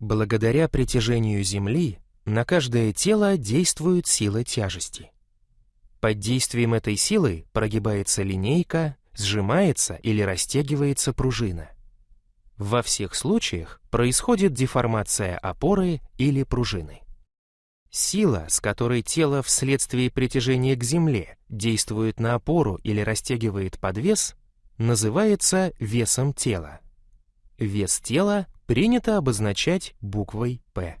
Благодаря притяжению Земли на каждое тело действует сила тяжести. Под действием этой силы прогибается линейка, сжимается или растягивается пружина. Во всех случаях происходит деформация опоры или пружины. Сила, с которой тело вследствие притяжения к Земле действует на опору или растягивает подвес, называется весом тела. Вес тела принято обозначать буквой «П».